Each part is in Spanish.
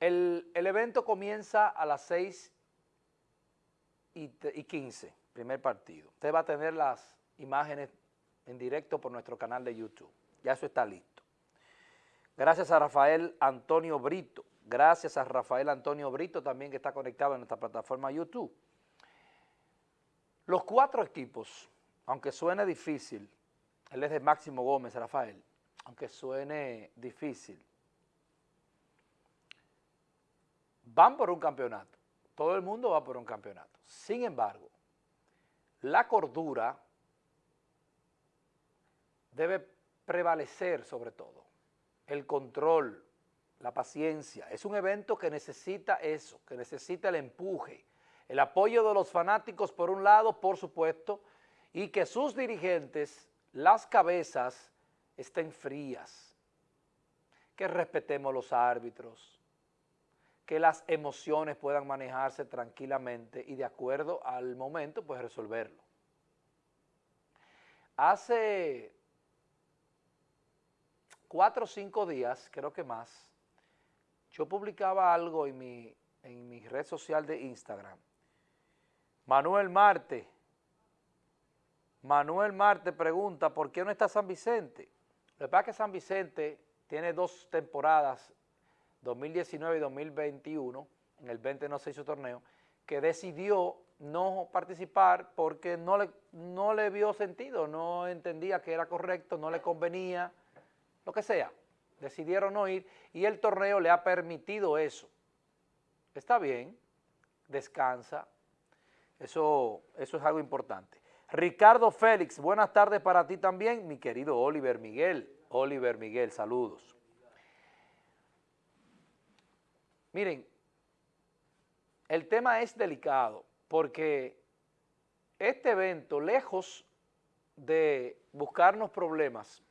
El, evento comienza a las 6 y, y 15, primer partido. Usted va a tener las imágenes en directo por nuestro canal de YouTube. Ya eso está listo. Gracias a Rafael Antonio Brito. Gracias a Rafael Antonio Brito también que está conectado en nuestra plataforma YouTube. Los cuatro equipos, aunque suene difícil, él es de Máximo Gómez, Rafael, aunque suene difícil, van por un campeonato. Todo el mundo va por un campeonato. Sin embargo, la cordura debe prevalecer sobre todo. El control, la paciencia. Es un evento que necesita eso, que necesita el empuje, el apoyo de los fanáticos por un lado, por supuesto, y que sus dirigentes, las cabezas, estén frías, que respetemos los árbitros, que las emociones puedan manejarse tranquilamente y de acuerdo al momento, pues resolverlo. Hace cuatro o cinco días, creo que más, yo publicaba algo en mi, en mi red social de Instagram. Manuel Marte, Manuel Marte pregunta, ¿por qué no está San Vicente? Lo que pasa es que San Vicente tiene dos temporadas, 2019 y 2021, en el 20 no se hizo torneo, que decidió no participar porque no le, no le vio sentido, no entendía que era correcto, no le convenía, lo que sea. Decidieron no ir y el torneo le ha permitido eso. Está bien, descansa, eso, eso es algo importante. Ricardo Félix, buenas tardes para ti también, mi querido Oliver Miguel. Oliver Miguel, saludos. Miren, el tema es delicado porque este evento, lejos de buscarnos problemas,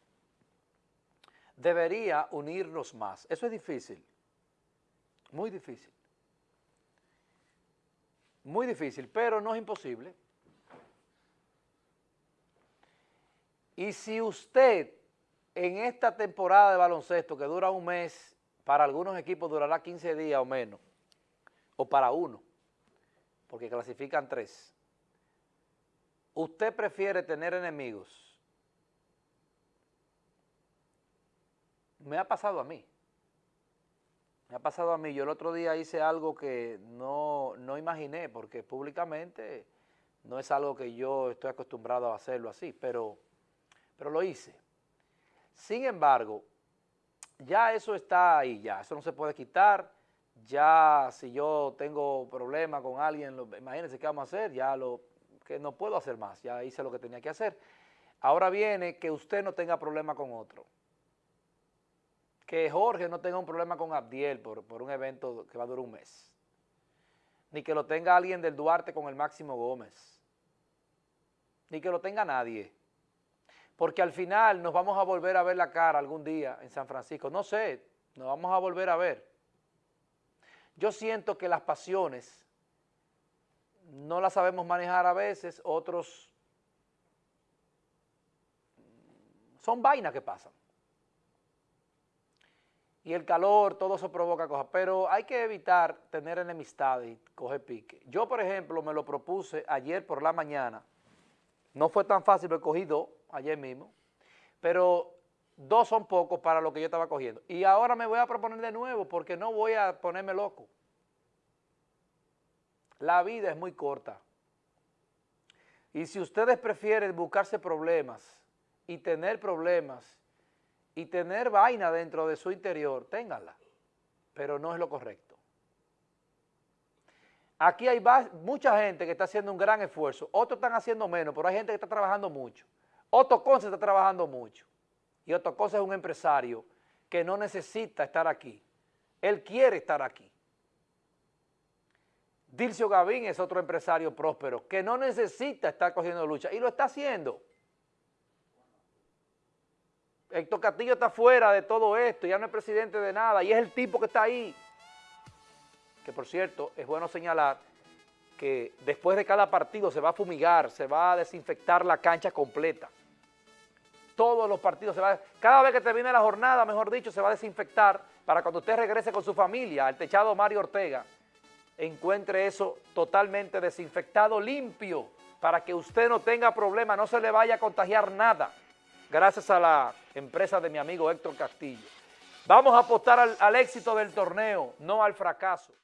debería unirnos más. Eso es difícil, muy difícil. Muy difícil, pero no es imposible. Y si usted en esta temporada de baloncesto que dura un mes, para algunos equipos durará 15 días o menos, o para uno, porque clasifican tres, usted prefiere tener enemigos me ha pasado a mí. Me ha pasado a mí. Yo el otro día hice algo que no, imaginé, porque públicamente no es algo que yo estoy acostumbrado a hacerlo así, pero, pero lo hice. Sin embargo, ya eso está ahí, ya, eso no se puede quitar, ya si yo tengo problema con alguien, lo, imagínense qué vamos a hacer, ya lo, que no puedo hacer más, ya hice lo que tenía que hacer. Ahora viene que usted no tenga problema con otro. Que Jorge no tenga un problema con Abdiel por, por un evento que va a durar un mes, ni que lo tenga alguien del Duarte con el Máximo Gómez, ni que lo tenga nadie, porque al final nos vamos a volver a ver la cara algún día en San Francisco, no sé, nos vamos a volver a ver. Yo siento que las pasiones no las sabemos manejar a veces, otros son vainas que pasan y el calor, todo eso provoca cosas, pero hay que evitar tener enemistad y coger pique. Yo, por ejemplo, me lo propuse ayer por la mañana, no fue tan fácil, lo he cogido ayer mismo, pero dos son pocos para lo que yo estaba cogiendo. Y ahora me voy a proponer de nuevo porque no voy a ponerme loco. La vida es muy corta. Y si ustedes prefieren buscarse problemas y tener problemas y tener vaina dentro de su interior, ténganla, pero no es lo correcto. Aquí hay mucha gente que está haciendo un gran esfuerzo, otros están haciendo menos, pero hay gente que está trabajando mucho. Otto Conce está trabajando mucho y Otto Conce es un empresario que no necesita estar aquí, él quiere estar aquí. Dilcio Gavín es otro empresario próspero que no necesita estar cogiendo lucha y lo está haciendo. Héctor Castillo está fuera de todo esto, ya no es presidente de nada, y es el tipo que está ahí. Que por cierto, es bueno señalar que después de cada partido se va a fumigar, se va a desinfectar la cancha completa. Todos los partidos, se va cada vez que termine la jornada, mejor dicho, se va a desinfectar para cuando usted regrese con su familia al techado Mario Ortega, encuentre eso totalmente desinfectado, limpio, para que usted no tenga problema, no se le vaya a contagiar nada, gracias a la empresa de mi amigo Héctor Castillo. Vamos a apostar al éxito del torneo, no al fracaso.